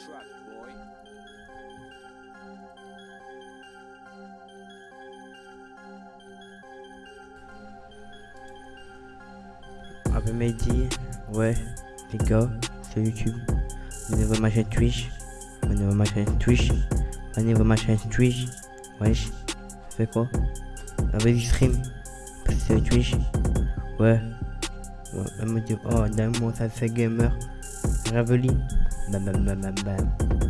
truck, boy. Ouais, les gars, sur YouTube. Abonnez-vous à ma chaîne Twitch. Abonnez-vous à ma chaîne Twitch. Abonnez-vous à ma chaîne Twitch. Wesh, ça fait quoi? Avec du stream. Parce que Twitch. Ouais. Ouais, elle me dit, oh, d'un mot, ça fait gamer. Raveli. Bam bam bam bam bam.